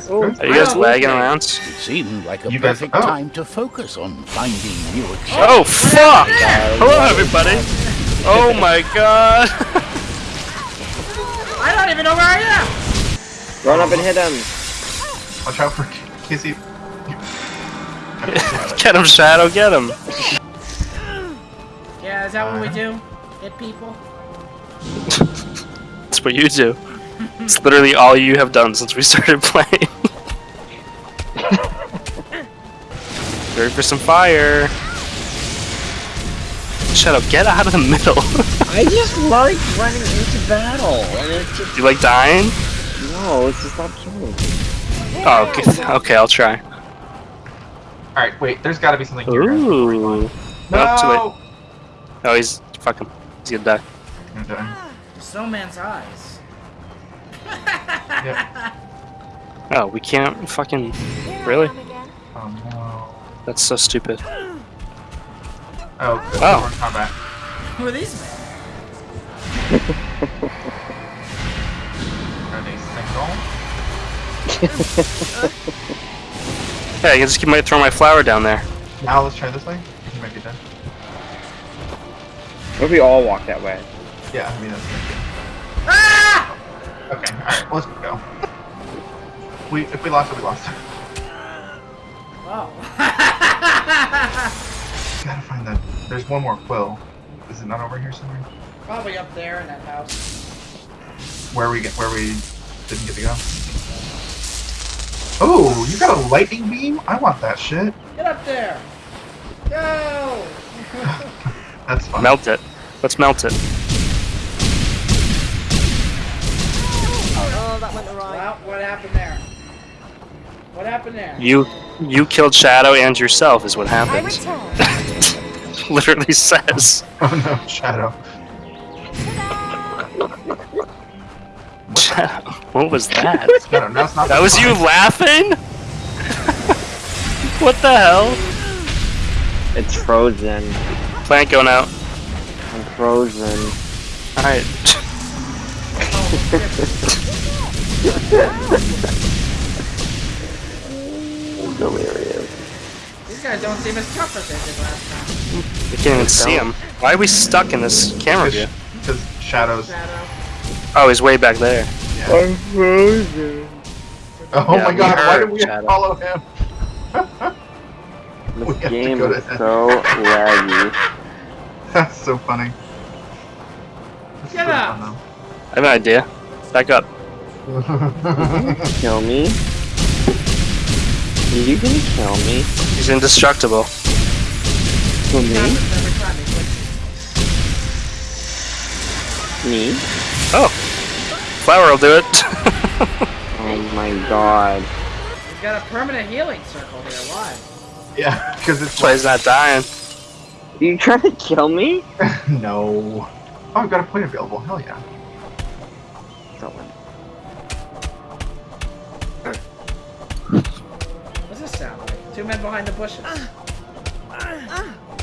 Nice. Oh. Are you guys Oh, lagging around? It seemed like a You guys- perfect oh. time to focus on finding new accessories. Oh fuck! Hello everybody! Oh my god! I don't even know where I am! Run up and hit him. Watch out for Casey. Get him, Shadow, get him! Yeah, is that what we uh-huh. do? Hit people? That's what you do. It's literally all you have done since we started playing. Ready for some fire. Shut up, get out of the middle. I just like running into battle, and it's just you like dying? no, it's just not killing me. Oh, okay, okay I'll try. Alright, wait, there's gotta be something here. Ooh. No! Oh, too late. Oh, he's fuck him. He's gonna die. I'm dying. Ah, snowman's eyes. Yeah. Oh, we can't fucking. Really? Oh no. That's so stupid. Oh, good. Oh. We're in combat. Who are these men? Are they single? Yeah, I can just keep my throw my flower down there. Now let's try this way. He might be dead. What if we all walk that way? Yeah, I mean that's good. Ah! Okay, alright, let's go. We if we lost it, we lost it. Oh. Gotta find that. There's one more quill. Is it not over here somewhere? Probably up there in that house. Where we get where we didn't get to go? Oh, you got a lightning beam? I want that shit. Get up there! Go! That's fun. Melt it. Let's melt it. Oh, that went awry. Well, what happened there? What happened there? You you killed Shadow and yourself is what I happens. Literally says. Oh no, Shadow. Shadow. What was that? Shadow, no, it's not That was you laughing? what the hell? It's frozen. Plant going out. I'm frozen. Alright. Delirious. These guys don't seem as tough as they did last time. We can't even see him. Why are we stuck in this camera view? Because Shadow's. Shadow. Oh, he's way back there. Yeah. I'm frozen. Oh Yeah, my god, why heard did we Shadow. follow him? We This have to game is so laggy. That's so funny. This is Get so up. fun, I have an idea. Back up. Kill me? Are you gonna kill me? He's indestructible. Kill me? Happens every time they quit. Me? Oh. Flower will do it. Oh my god. We've got a permanent healing circle here. Why? yeah, because it's That's why he's not dying. Are you trying to kill me? no. Oh, I've got a point available. Hell yeah. Two men behind the bushes.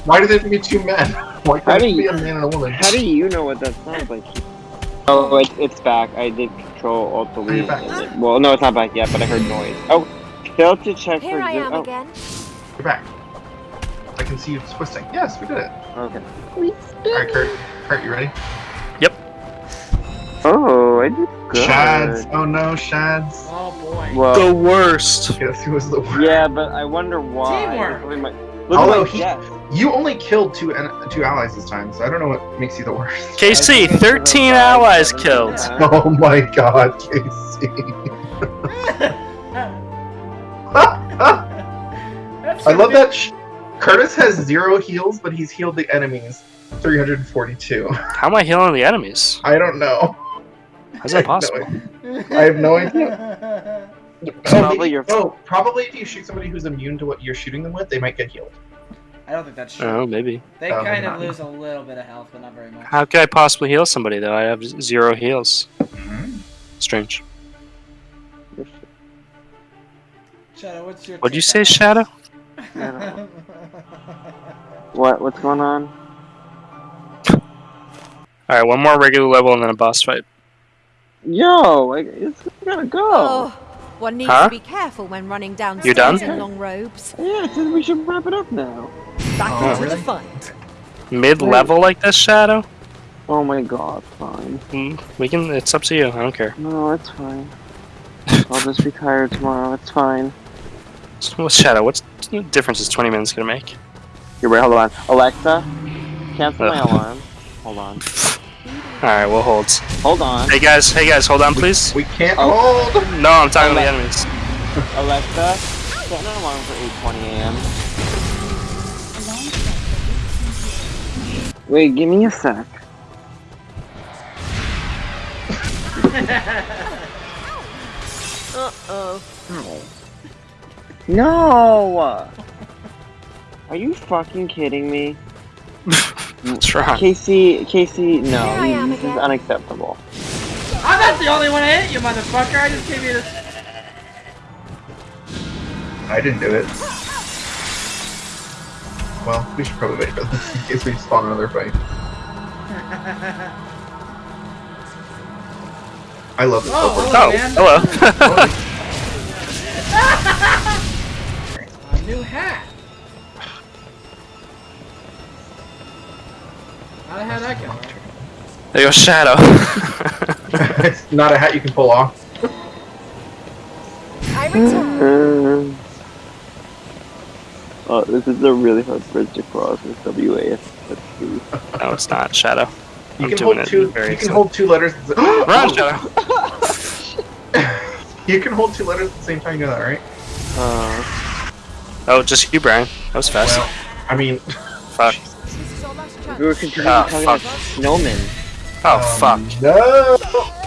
Why do there have to be two men? Why How can't do it be you- a man and a woman? How do you know what that sounds like? Oh, it, it's back. I did control alt Are delete. it- Well, no, it's not back yet, but I heard noise. Oh, kill to check Here for. I am oh, again. You're back. I can see you twisting. Yes, we did it. Okay. We. Alright, Kurt. Kurt, you ready? Oh, I did good. Shads. Oh no, Shads. Oh boy. Well, worst. Yes, he was the worst. yeah, but I wonder why. Teamwork. Look at my, look Although my he- death. You only killed two en- two allies this time, so I don't know what makes you the worst. KC, 13 allies killed. Yeah. Oh my god, Casey. That's I love that sh- Curtis has zero heals, but he's healed the enemies 342. How am I healing the enemies? I don't know. How's that possible? I have no idea. Probably your- Oh, probably if you shoot somebody who's immune to what you're shooting them with, they might get healed. I don't think that's true. Oh, maybe. They Oh, kind maybe of not. lose a little bit of health, but not very much. How could I possibly heal somebody though? I have zero heals. Mm-hmm. Strange. Shadow, what's your? What'd you say, on Shadow? What? What's going on? Alright, one more regular level and then a boss fight. Yo, I, it's gotta go. Oh, One needs Huh? to be careful when running down You done? stairs in long robes. Yeah, it says we should wrap it up now. Back Oh, into really? the fight. Mid-level like this, Shadow? Oh my god, fine. Mm, we can. It's up to you. I don't care. No, it's fine. I'll just be tired tomorrow, it's fine. What's Shadow? What's the difference is 20 minutes gonna make? Here, wait, hold on. Alexa, cancel my alarm. Hold on. Alright, we'll hold. Hold on. Hey guys, hey guys, hold on please. We can't Oh. hold. No, I'm talking to the enemies. Alexa, set an alarm for 8.20 a.m. Wait, give me a sec. Uh-oh. No! Are you fucking kidding me? What's wrong? Casey, Casey, no, Here I this is unacceptable. I'm not the only one that hit you, motherfucker. I just gave you this. I didn't do it. Well, we should probably wait for this in case we spawn another fight. I love this. Oh, hello, Oh, man. hello. A new hat. How the hell that go? there goes Shadow. it's not a hat you can pull off. I return. Uh, oh, this is a really hard bridge to cross with WAS. Let's see. no, it's not Shadow. You I'm can doing hold it two. very You can soon. hold two letters. at the- Run, Shadow. you can hold two letters at the same time. You know that, right? Uh, Oh, just you, Brian. That was fast. Well, I mean, fuck. We were continuing Ah, talking fuck. about snowmen. Oh, um, fuck. No.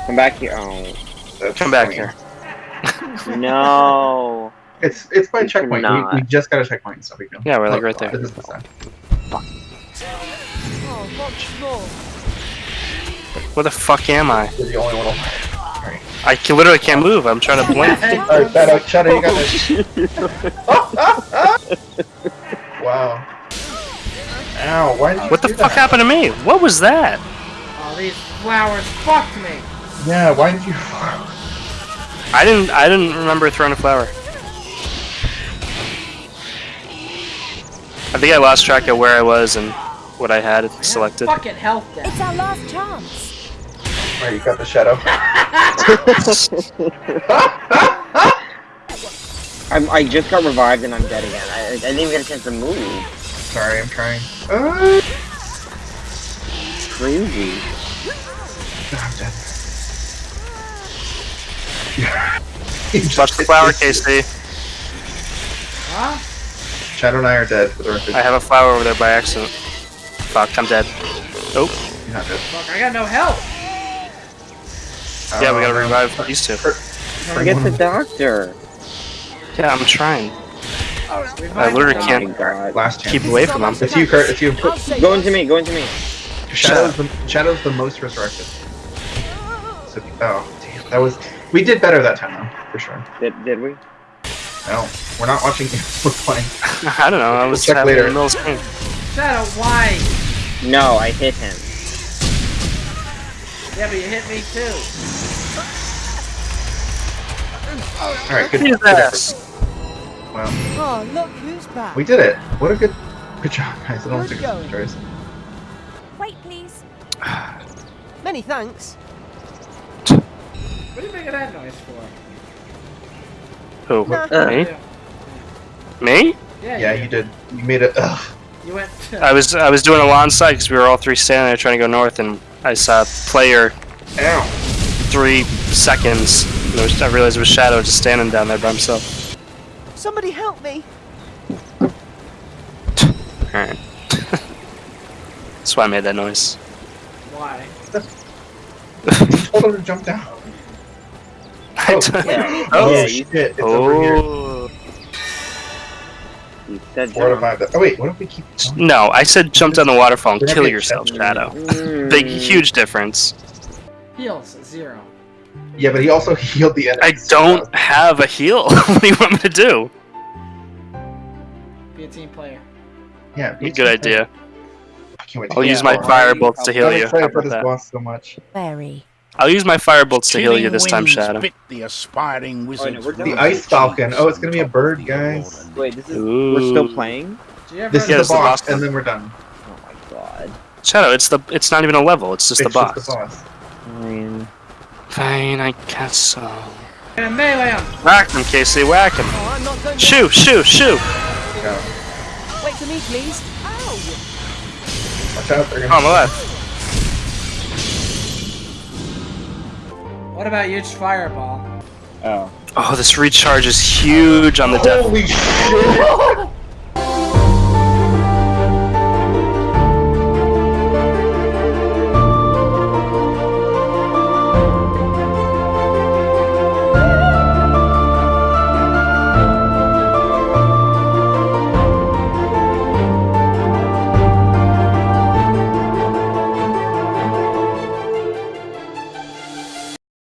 Come back here. Oh, That's Come back funny. here. no. It's it's by You checkpoint. We, we just got a checkpoint, so we go. Yeah, we're like right there. This is the side. Oh, what's more? Where the fuck am I? You're the only one. Alright. I can, literally can't move. I'm trying to blink. Alright, Shadow, Shadow, you got this. wow. Ow, why did you What the do fuck that? happened to me? What was that? All these flowers fucked me. Yeah, why did you... I didn't. I didn't remember throwing a flower. I think I lost track of where I was and what I had selected. Fucking health deck. It's our last chance. Alright, you got the Shadow. I'm, I just got revived and I'm dead again. I, I didn't even get a chance to move. Sorry, I'm trying. Uh, Crazy. I'm dead. You just Touch the flower, this- Casey. Huh? Shadow and I are dead for the record. I have a flower over there by accident. Fuck, I'm dead. You're not dead. Fuck, I got no health. Yeah, we gotta Um, revive these two. Forget the doctor. Yeah, I'm trying. Revive I literally. Oh can't. Last keep away from them. If you, Kurt. It's you. I'll Go into me, go into me. Shadow's the, Shadow's the most resurrected. So, oh, damn. That was... We did better that time, though. For sure. Did, did we? No. We're not watching you. We're playing. I don't know. I was Check having later. a middle screen. Shadow, why? No, I hit him. Yeah, but you hit me too. Alright, good. His good effort. ass. Wow. Oh, look who's back. We did it. What a good... Good job, guys. I don't Good think going. it's choice. Wait, please. Many thanks. What are you making that noise for? Who? Nah. Me? Yeah, Me? yeah, Yeah, you did. You made it... Ugh. You went. I was I was doing a lawn side because we were all three standing there trying to go north, and I saw a player Ow. three seconds. Was, I realized it was Shadow just standing down there by himself. Somebody help me. Alright. That's why I made that noise. Why? You told him to jump down. Oh, oh, Yeah. Oh, yeah, you, shit. It's over here. oh. you said jump. Oh, wait. What if we keep... going? No, I said jump down the waterfall and kill yourself. Shadow. Big, huge difference. Heals zero. Yeah, but he also healed the enemy. I don't have a heal. what do you want me to do? Be a team player. Yeah. be- a Good idea. I can't wait to I'll get use my boss. fire bolts to heal you. How excited for about this that? boss so much. Very. I'll use my fire bolts to heal you this time, Shadow. bit the aspiring oh, wizard's we're done. The Ice Falcon. Oh, it's gonna be a bird, guys. Wait, this is we're still playing. Did you ever This is Yeah, the it's the boss, boss and then we're done. Oh my god. Shadow, it's the it's not even a level. It's just it's the boss. just the boss. Fine. Fine, I guess so. gonna melee him? Whack him, Casey. Whack him. Oh, I'm not done yet. Shoo, shoo, shoo. Go. Wait for me, please. Ow! Watch out, they're gonna. on the left. What about huge fireball? Oh. Oh, this recharge is huge on the death. Holy shit!